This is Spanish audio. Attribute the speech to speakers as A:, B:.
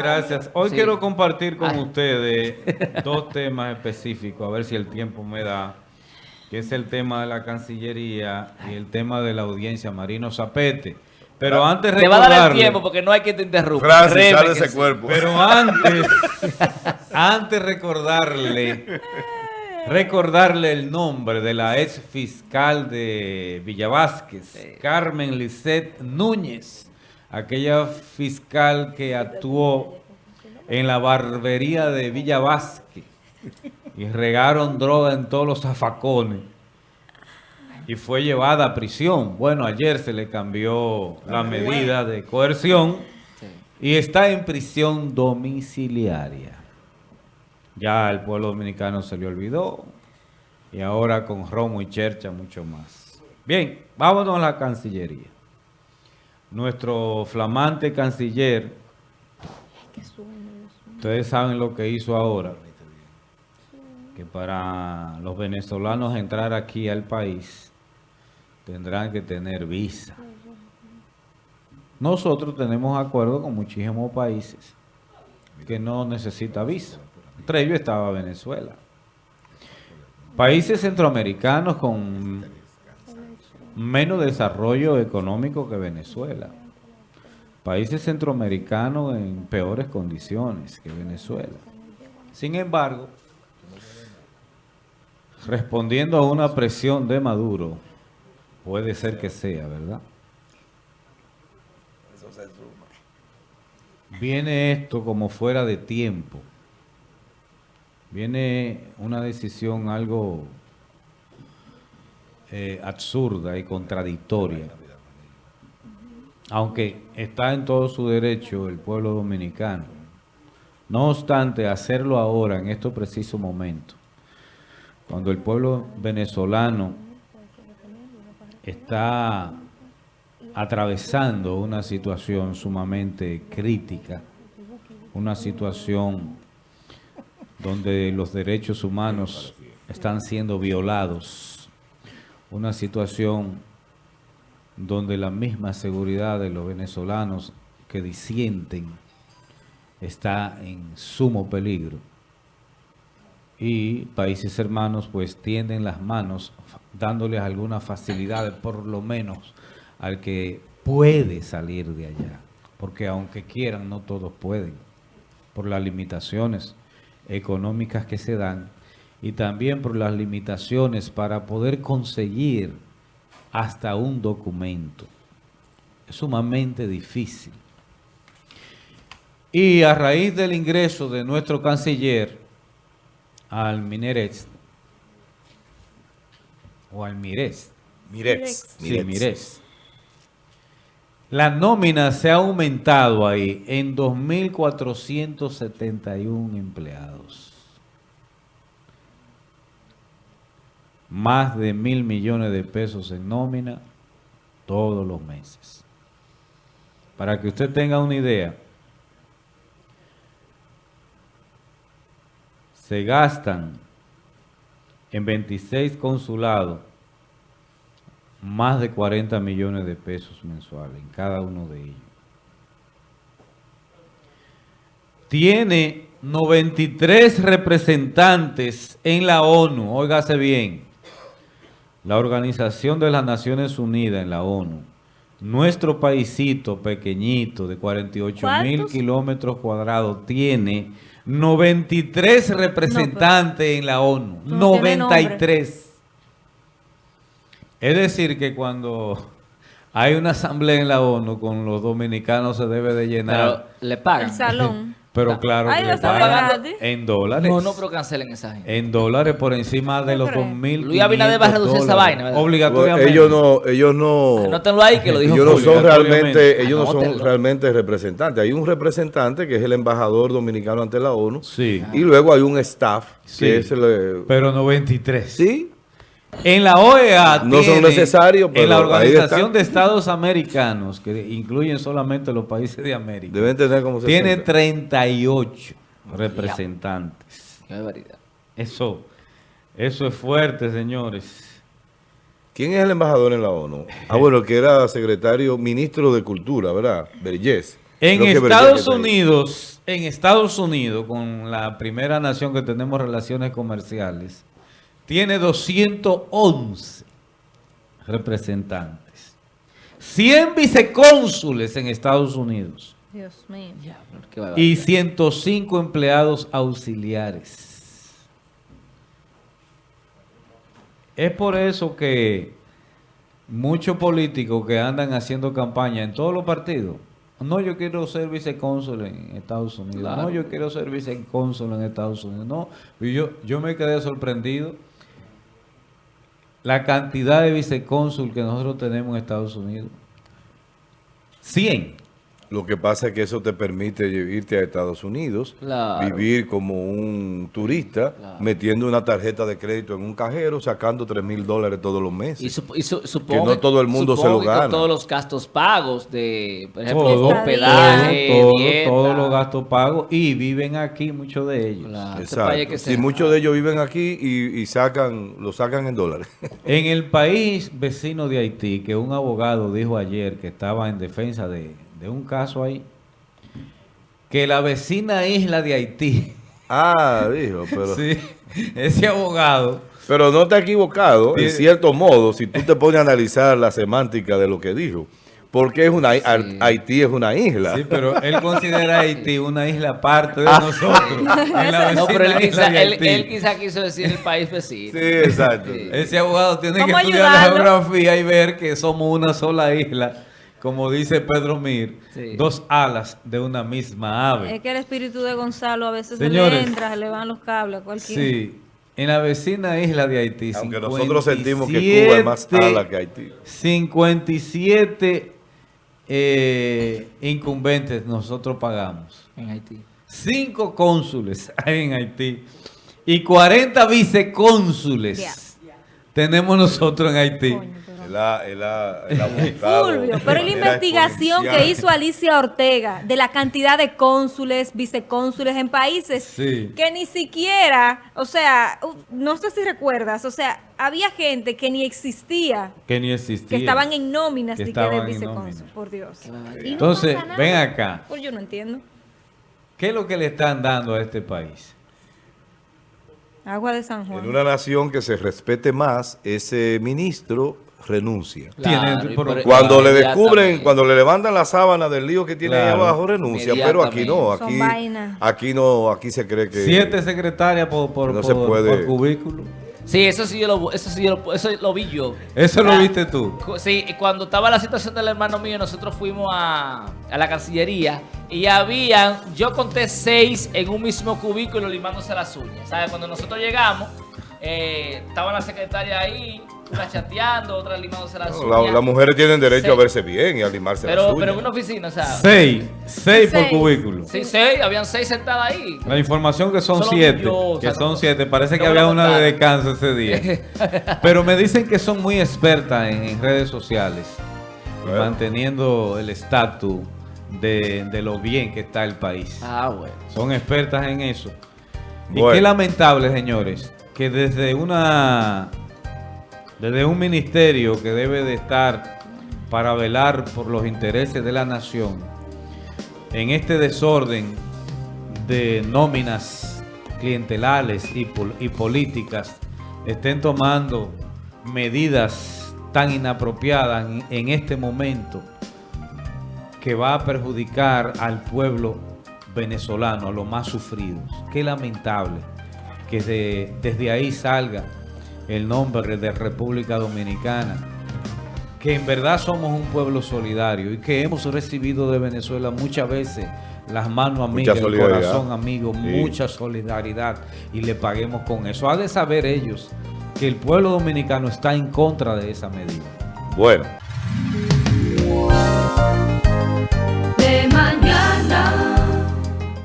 A: Gracias. Hoy
B: Sí.
A: quiero compartir con
B: Ay.
A: ustedes dos temas específicos, a ver si el tiempo me da, que es el tema de la Cancillería y el tema de la audiencia Marino Zapete. Pero antes
B: Te va a dar el
A: recordarle,
B: tiempo porque no hay que te interrumpa.
C: Francis, sale ese
B: sí.
C: cuerpo.
A: pero antes, antes recordarle, recordarle el nombre de la ex fiscal de Villavásquez, Carmen Lisset Núñez, aquella fiscal que actuó en la barbería de Villavásquez y regaron droga en todos los zafacones y fue llevada a prisión. Bueno, ayer se le cambió la medida de coerción y está en prisión domiciliaria. Ya el pueblo dominicano se le olvidó y ahora con Romo y Chercha mucho más. Bien, vámonos a la Cancillería. Nuestro flamante canciller, ustedes saben lo que hizo ahora, que para los venezolanos entrar aquí al país tendrán que tener visa. Nosotros tenemos acuerdo con muchísimos países que no necesita visa. Entre ellos estaba Venezuela. Países centroamericanos con menos desarrollo económico que Venezuela. Países centroamericanos en peores condiciones que Venezuela. Sin embargo, respondiendo a una presión de Maduro, puede ser que sea, ¿verdad? Viene esto como fuera de tiempo. Viene una decisión algo eh, absurda y contradictoria. Aunque está en todo su derecho el pueblo dominicano. No obstante, hacerlo ahora, en estos precisos momentos, cuando el pueblo venezolano está atravesando una situación sumamente crítica, una situación donde los derechos humanos están siendo violados, una situación donde la misma seguridad de los venezolanos que disienten está en sumo peligro. Y países hermanos pues tienden las manos dándoles algunas facilidades, por lo menos al que puede salir de allá. Porque aunque quieran, no todos pueden, por las limitaciones económicas que se dan y también por las limitaciones para poder conseguir hasta un documento. Es sumamente difícil. Y a raíz del ingreso de nuestro canciller al Minerex, o al Mires,
C: Mirex.
A: sí, Mires, la nómina se ha aumentado ahí en 2.471 empleados. Más de mil millones de pesos en nómina todos los meses. Para que usted tenga una idea, se gastan en 26 consulados más de 40 millones de pesos mensuales en cada uno de ellos. Tiene 93 representantes en la ONU, óigase bien, la Organización de las Naciones Unidas en la ONU. Nuestro paisito pequeñito de 48 mil kilómetros cuadrados tiene 93 representantes en la ONU.
D: No tiene nombre.
A: 93. Es decir, que cuando hay una asamblea en la ONU con los dominicanos se debe de
B: Pero
A: llenar.
B: le pagan.
D: El salón.
A: Pero, claro
D: Ay,
A: que
D: está
A: en dólares.
B: No, no, pero cancelen esa gente.
A: En dólares por encima de
D: ¿Tú
A: los
D: crees?
A: 2.000
B: Luis Abinader va a reducir esa vaina, ¿verdad?
A: Obligatoriamente.
C: Ellos no, ellos no,
B: Anótenlo ahí que lo dijo
C: ellos no son realmente, ellos no son realmente representantes. Hay un representante que es el embajador dominicano ante la ONU.
A: Sí.
C: Y luego hay un staff
A: Sí.
C: que es el, eh,
A: Pero 93.
C: sí,
A: En la OEA
C: No son necesarios, pero
A: En la Organización de Estados Americanos, que incluyen solamente los países de América,
C: deben tener como
A: tiene
C: 60.
A: 38 representantes.
B: Qué barbaridad.
A: Eso, eso es fuerte, señores.
C: ¿Quién es el embajador en la ONU? Ah, bueno, que era secretario, ministro de Cultura, ¿verdad? Vergés.
A: En Estados Unidos, en Estados Unidos, con la primera nación que tenemos relaciones comerciales, tiene 211 representantes. 100 vicecónsules en Estados Unidos.
D: Dios mío.
A: Y 105 empleados auxiliares. Es por eso que muchos políticos que andan haciendo campaña en todos los partidos, no, yo quiero ser vicecónsul en Estados Unidos, no, yo quiero ser vicecónsul en Estados Unidos, no, y yo, yo me quedé sorprendido la cantidad de vicecónsul que nosotros tenemos en Estados Unidos. 100.
C: Lo que pasa es que eso te permite irte a Estados Unidos, vivir como un turista, metiendo una tarjeta de crédito en un cajero, sacando 3 mil dólares todos los meses.
B: Y, que no todo el mundo se lo gana. todos los gastos pagos de, por ejemplo,
A: todo, hospedaje, Todos los gastos pagos y viven aquí muchos de ellos.
C: Exacto. Y muchos de ellos viven aquí y, sacan lo sacan en dólares.
A: En el país vecino de Haití, que un abogado dijo ayer que estaba en defensa de de un caso ahí, que la vecina isla de Haití.
C: Ah, dijo, pero...
A: sí, ese abogado...
C: Pero no te ha equivocado, en cierto modo, si tú te pones a analizar la semántica de lo que dijo. Porque es una, Haití es una isla.
A: Sí, pero él considera a Haití una isla aparte de ah. nosotros.
B: no, pero él quizá, él, quizá, quiso decir el país vecino.
C: Sí, exacto.
A: Ese abogado tiene que estudiar la geografía y ver que somos una sola isla como dice Pedro Mir, dos alas de una misma ave.
D: Es que el espíritu de Gonzalo a veces se le entra, se le van los cables a cualquiera.
A: Sí, en la vecina isla de Haití.
C: Aunque nosotros sentimos que Cuba es más ala que Haití.
A: 57 eh, incumbentes nosotros pagamos.
B: En Haití.
A: Cinco cónsules hay en Haití y 40 vicecónsules tenemos nosotros en Haití
D: pero la investigación que hizo Alicia Ortega de la cantidad de cónsules, vicecónsules en países que ni siquiera, o sea, no sé si recuerdas, o sea, había gente que ni existía.
A: Que ni existía.
D: Que estaban en nóminas de vicecónsul, por Dios.
A: Entonces, ven acá.
D: Pues yo no entiendo.
A: ¿Qué es lo que le están dando a este país?
D: Agua de San Juan.
C: En una nación que se respete más, ese ministro renuncia. cuando le descubren, cuando le levantan la sábana del lío que tiene ahí abajo, renuncia. Pero aquí no, aquí, aquí no, aquí se cree que...
A: Siete secretarias por, por, no se puede. cubículo.
B: Sí, eso sí, yo lo, eso sí lo, eso lo vi yo.
A: ¿Eso lo viste tú?
B: Sí, cuando estaba la situación del hermano mío, nosotros fuimos a, a la Cancillería y habían, yo conté seis en un mismo cubículo limándose las uñas. ¿Sabes? Cuando nosotros llegamos, eh, estaba la secretaria ahí, una chateando, otra limándose las uñas.
C: las mujeres tienen derecho a verse bien y a limarse
B: pero,
C: las uñas.
B: Pero en una oficina, o sea.
A: Seis. Seis, por cubículo.
B: Sí, seis. Habían seis sentadas ahí.
A: La información que son siete. que son siete. Parece que había una de descanso ese día. pero me dicen que son muy expertas en, redes sociales. Manteniendo el estatus de, de, lo bien que está el país.
B: Ah, bueno.
A: Son expertas en eso. Y qué lamentable, señores, que desde una desde un ministerio que debe de estar para velar por los intereses de la nación, en este desorden de nóminas clientelares y, políticas, estén tomando medidas tan inapropiadas en, este momento que va a perjudicar al pueblo venezolano, a los más sufridos. Qué lamentable que desde ahí salga el nombre de República Dominicana, que en verdad somos un pueblo solidario y que hemos recibido de Venezuela muchas veces las manos amigas, el corazón amigo, mucha solidaridad y le paguemos con eso. Ha de saber ellos que el pueblo dominicano está en contra de esa medida.
C: Bueno.